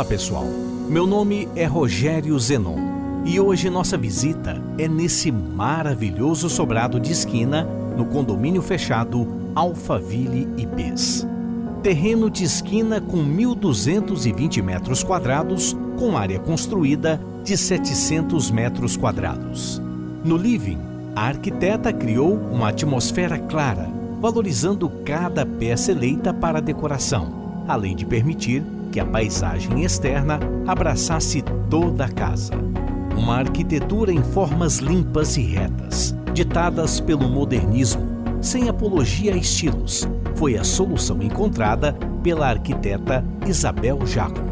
Olá pessoal, meu nome é Rogério Zenon e hoje nossa visita é nesse maravilhoso sobrado de esquina no condomínio fechado Alphaville IPs. Terreno de esquina com 1.220 metros quadrados, com área construída de 700 metros quadrados. No living, a arquiteta criou uma atmosfera clara, valorizando cada peça eleita para a decoração, além de permitir que a paisagem externa abraçasse toda a casa. Uma arquitetura em formas limpas e retas, ditadas pelo modernismo, sem apologia a estilos, foi a solução encontrada pela arquiteta Isabel Jacob.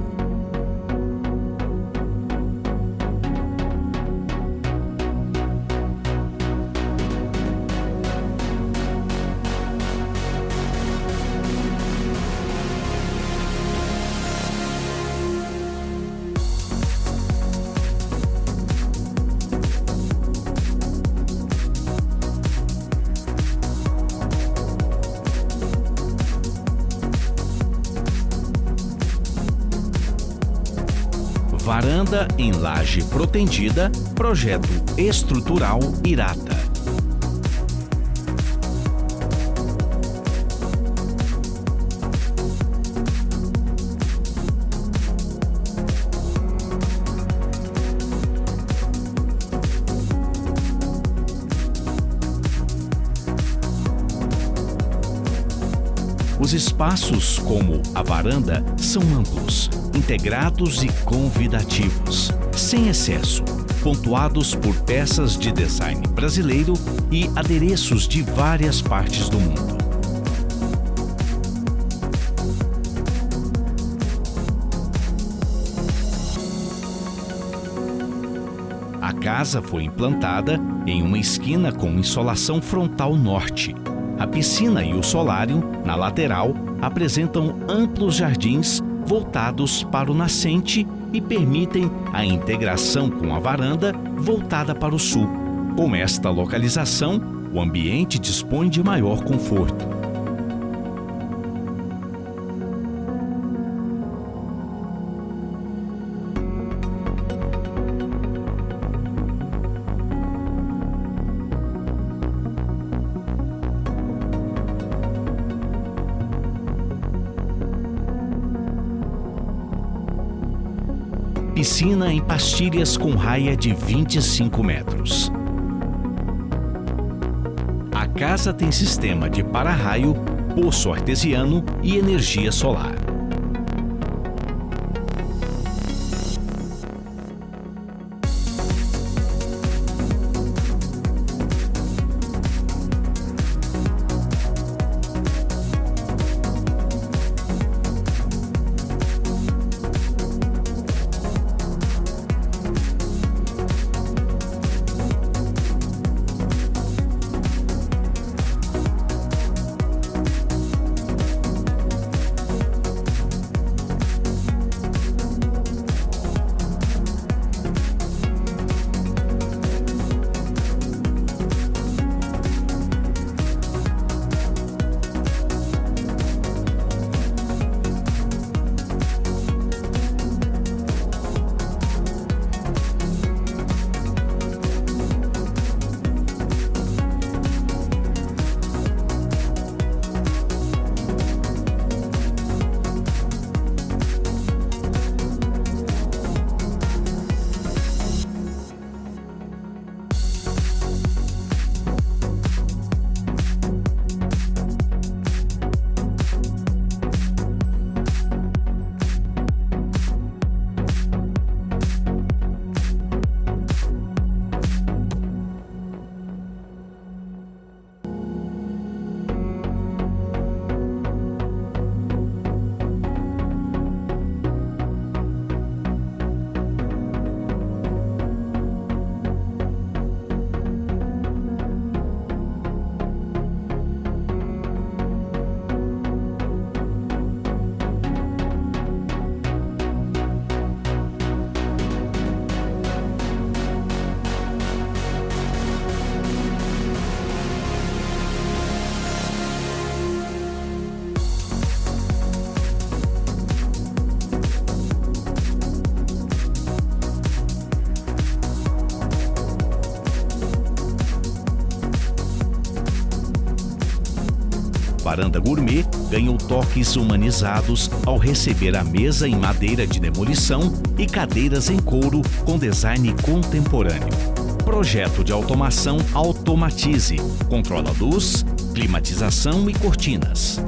Varanda em laje protendida, projeto estrutural Irata. Os espaços, como a varanda, são amplos, integrados e convidativos, sem excesso, pontuados por peças de design brasileiro e adereços de várias partes do mundo. A casa foi implantada em uma esquina com insolação frontal norte, a piscina e o solário, na lateral, apresentam amplos jardins voltados para o nascente e permitem a integração com a varanda voltada para o sul. Com esta localização, o ambiente dispõe de maior conforto. Piscina em pastilhas com raia de 25 metros. A casa tem sistema de para-raio, poço artesiano e energia solar. Varanda gourmet ganhou toques humanizados ao receber a mesa em madeira de demolição e cadeiras em couro com design contemporâneo. Projeto de automação Automatize. Controla luz, climatização e cortinas.